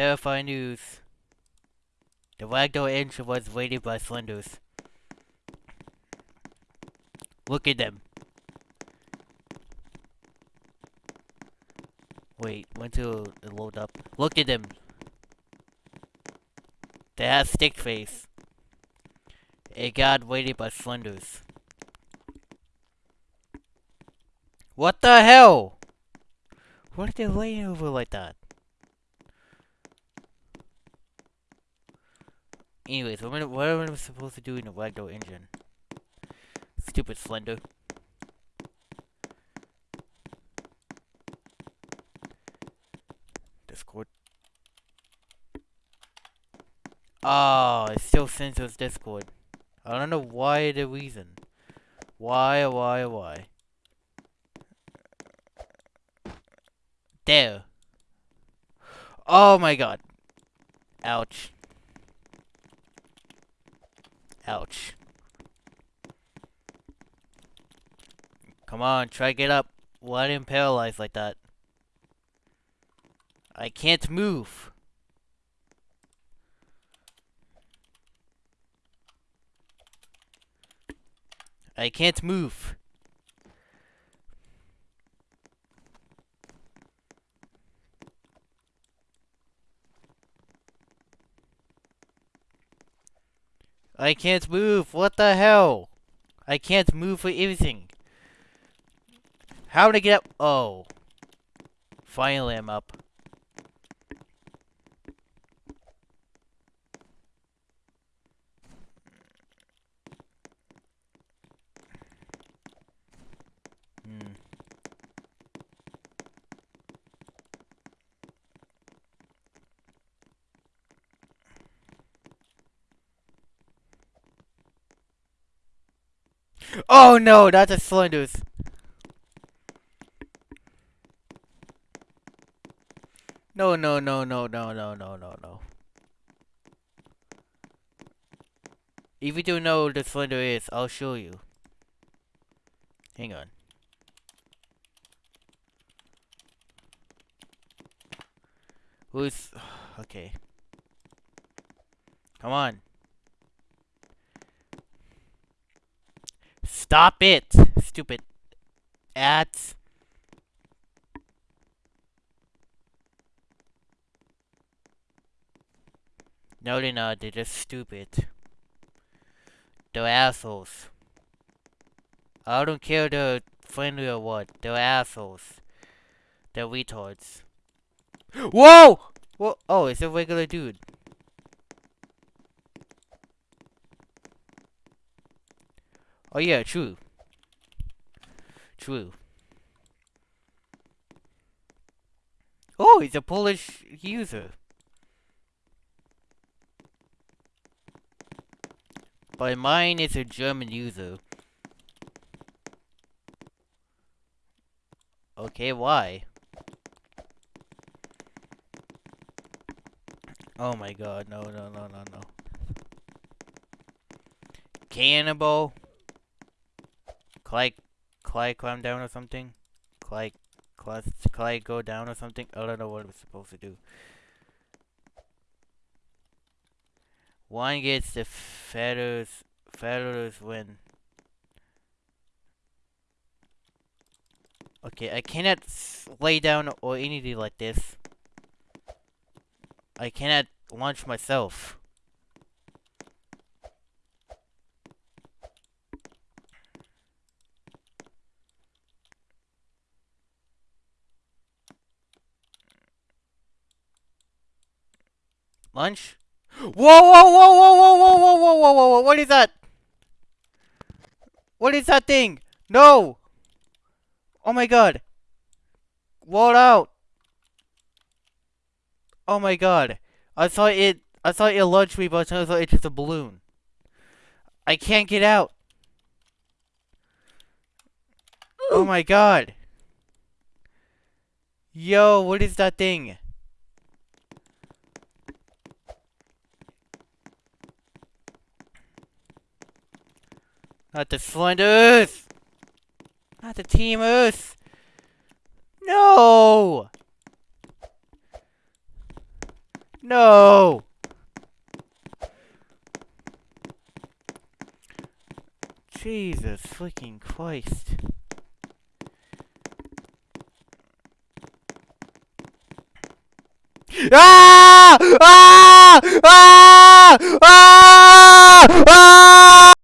Terrifying news. The ragdoll engine was raided by Slenders. Look at them. Wait, when to load up? Look at them. They have stick face. It got raided by Slenders. What the hell? What are they laying over like that? Anyways, what am, I, what am I supposed to do in a ragdoll engine? Stupid Slender. Discord. Oh, it still sends us Discord. I don't know why the reason. Why, why, why? There. Oh my god. Ouch. Ouch. Come on, try to get up. Why didn't paralyze like that? I can't move. I can't move. I can't move. What the hell? I can't move for anything. How I get up? Oh. Finally I'm up. Oh no, that's a cylinders. No, no, no, no, no, no, no, no, no. If you don't know what the cylinder is, I'll show you. Hang on. Who's... Okay. Come on. Stop it! Stupid ads. No, they're not. They're just stupid. They're assholes. I don't care they're friendly or what. They're assholes. They're retards. Whoa! Whoa! Oh, it's a regular dude. Oh yeah, true. True. Oh, he's a Polish user. But mine is a German user. Okay, why? Oh my god, no, no, no, no, no. Cannibal? Clyde, Clyde climb down or something? Clyde, Clyde, Clyde go down or something? I don't know what I'm supposed to do. One gets the feathers, feathers win. Okay, I cannot lay down or anything like this. I cannot launch myself. Lunch? Whoa, whoa, whoa, whoa, whoa, whoa, whoa, whoa, whoa, whoa, whoa, what is that? What is that thing? No! Oh my god. What out. Oh my god. I thought it, I thought it launched me, but I thought it's just a balloon. I can't get out. Oh my god. Yo, what is that thing? Not the Slenders! Not the Teamers! No! No! Jesus freaking Christ. Ah! Ah! Ah! Ah! Ah!